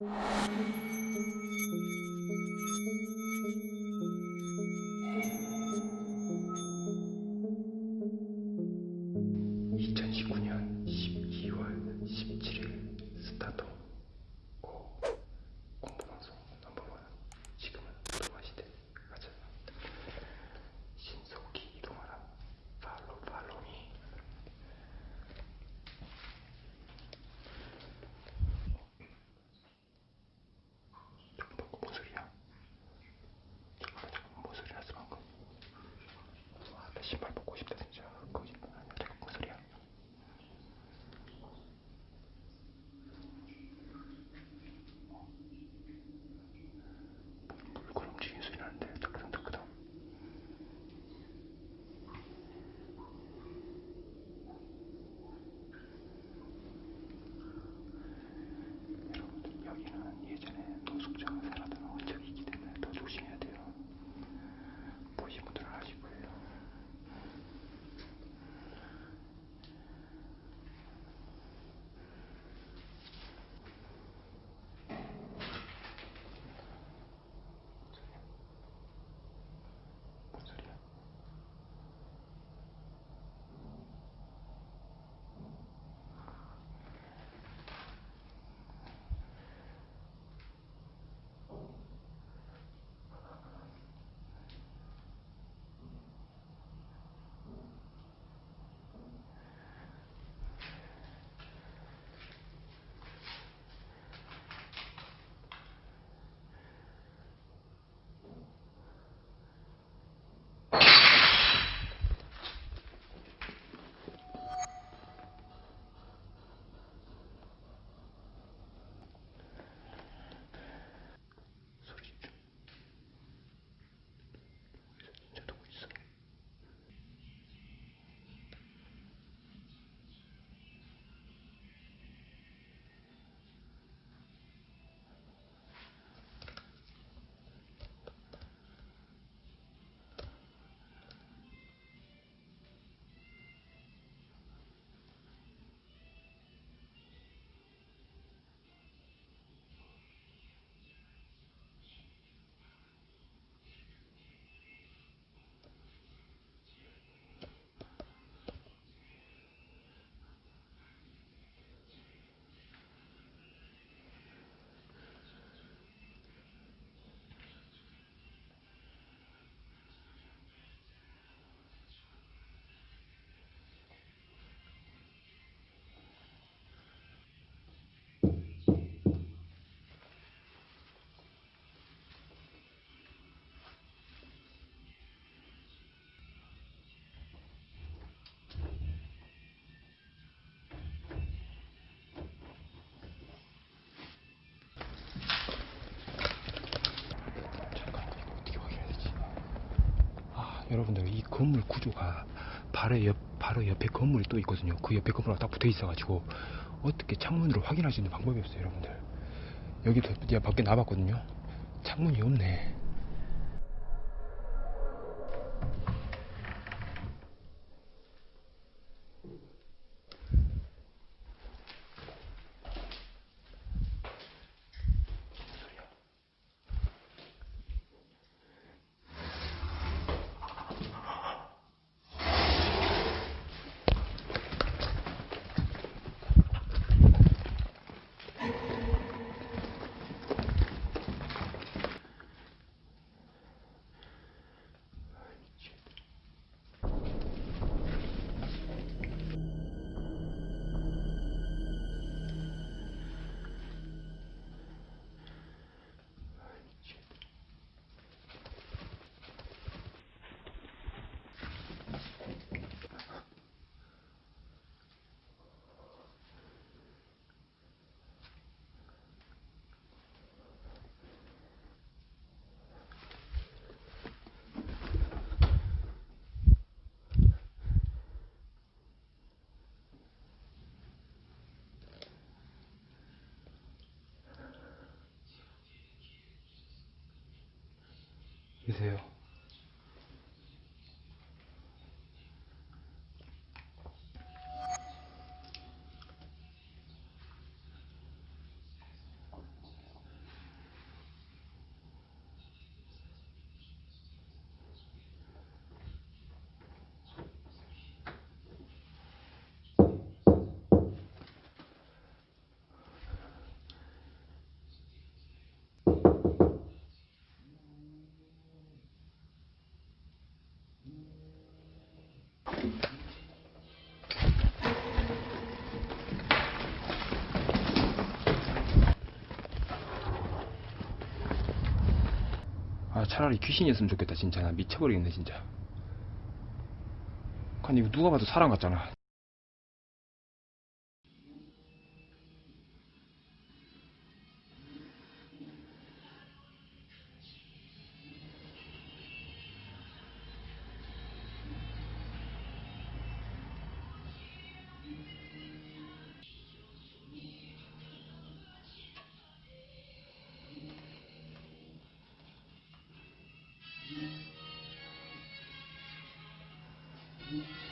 you 여기는 예전에 노숙자가 살 여러분들 이 건물 구조가 바로 옆 바로 옆에 건물이 또 있거든요. 그 옆에 건물하고 딱 붙어 있어가지고 어떻게 창문으로 확인할 수 있는 방법이 없어요, 여러분들. 여기도 제가 밖에 나봤거든요. 창문이 없네. 계세요. 차라리 귀신이었으면 좋겠다 진짜. 나 미쳐버리겠네 진짜. 아니 이거 누가 봐도 사람 같잖아 Thank you.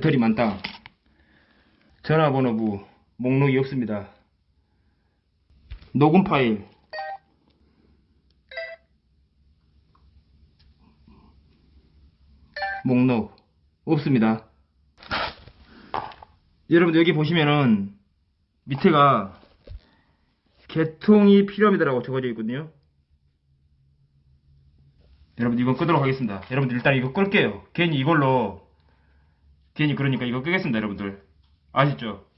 배터리 만땅 전화번호부 목록이 없습니다. 녹음 파일. 목록 없습니다. 여러분 여기 보시면은 밑에가 개통이 필요합니다라고 적어져 있거든요. 여러분 이건 끄도록 하겠습니다. 여러분들 일단 이거 끌게요. 괜히 이걸로 괜히 그러니까 이거 끄겠습니다 여러분들 아시죠?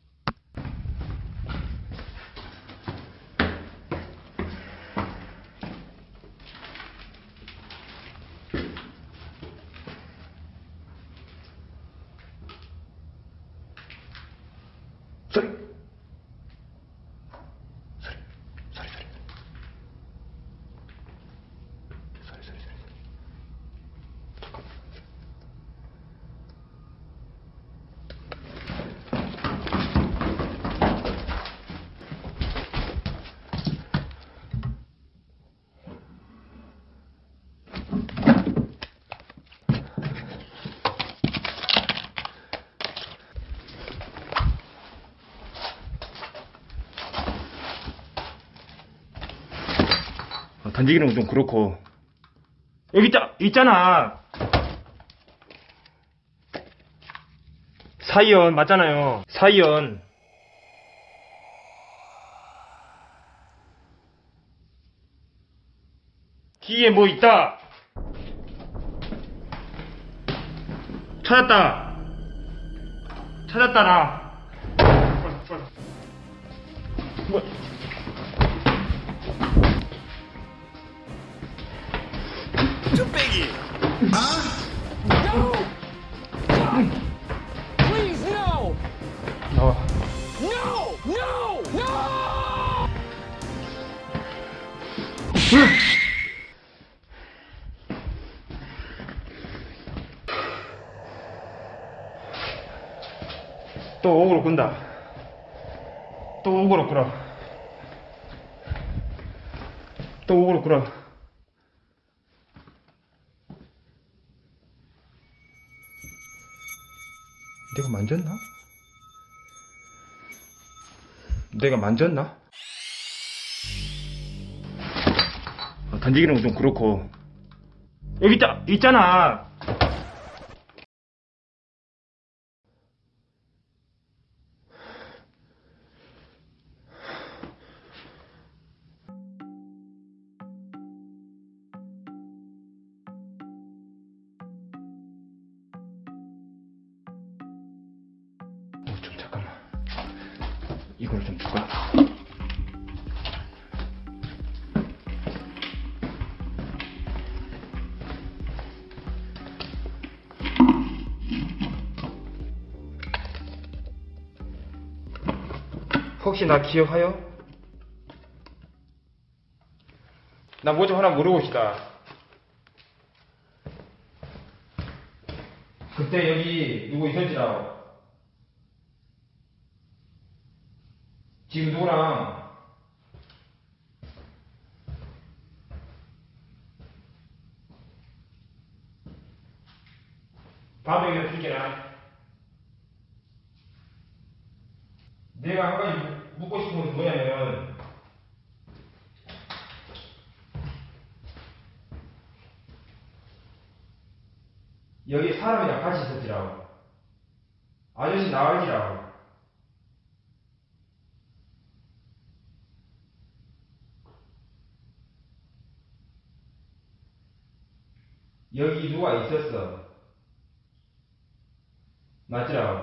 던지기는 좀 그렇고. 여기 있다 있잖아. 사이언 맞잖아요. 사이언 뒤에 뭐 있다? 찾았다. 찾았다 나 뭐, Please, no! 나와 No! No! No! 또 옥으로 끈다. 또 옥으로 끌어. 또 옥으로 끌어. 내가 만졌나? 내가 만졌나? 어, 던지기는 좀 그렇고. 여기 있다! 있잖아! 혹시 나 기억하여? 나 뭐 좀 하나 물어봅시다. 그때 여기 누구 있었지, 나? 지금 누구랑? 밥에 이렇게 줄게나. 내가 한 가지 묻- 묻고 싶은 것은 뭐냐면, 여기 사람이랑 같이 있었지라고. 아저씨 나와있지라고. 여기 누가 있었어. 맞지라고.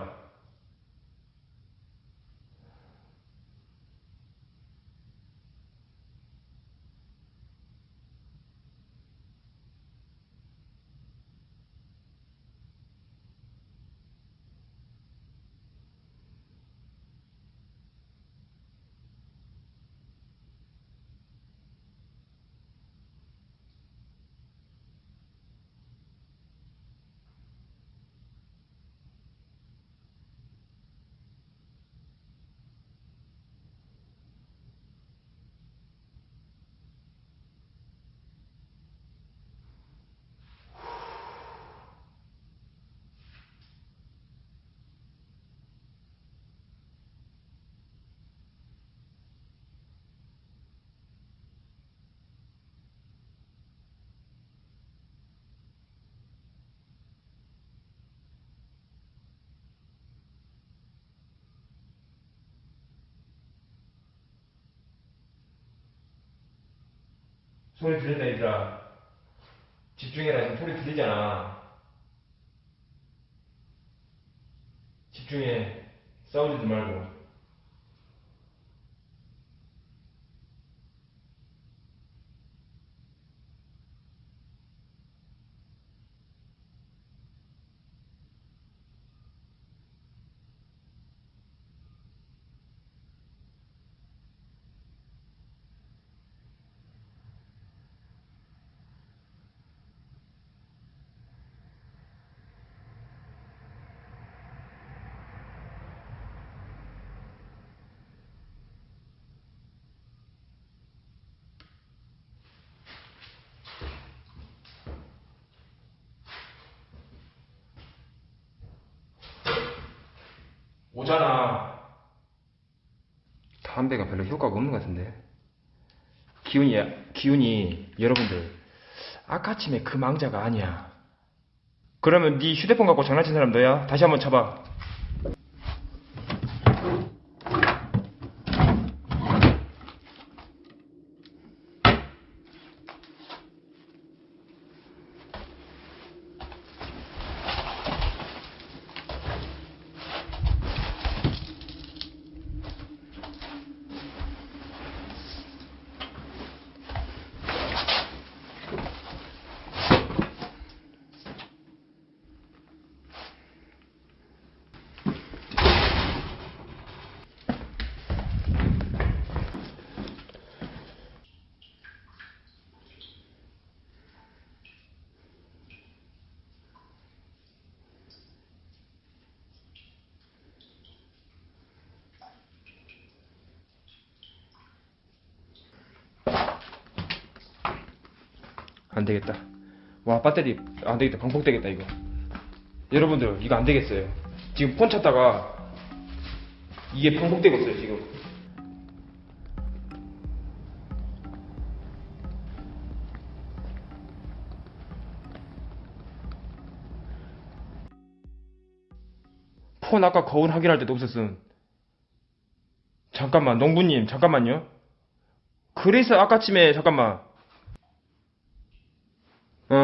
소리 들린다 얘들아 집중해라. 지금 소리 들리잖아. 집중해. 싸우지도 말고 오잖아 담배가 별로 효과가 없는 것 같은데. 기운이 기운이 여러분들 아까침에 그 망자가 아니야. 그러면 네 휴대폰 갖고 장난친 사람 너야? 다시 한번 쳐봐 안 되겠다. 와, 배터리 안 되겠다. 방폭 되겠다, 이거. 여러분들, 이거 안 되겠어요. 지금 폰 찾다가 이게 방폭되고 있어요, 지금. 폰 아까 거울 확인할 때도 없었음. 잠깐만, 농부님, 잠깐만요. 그래서 아까쯤에, 잠깐만. 어,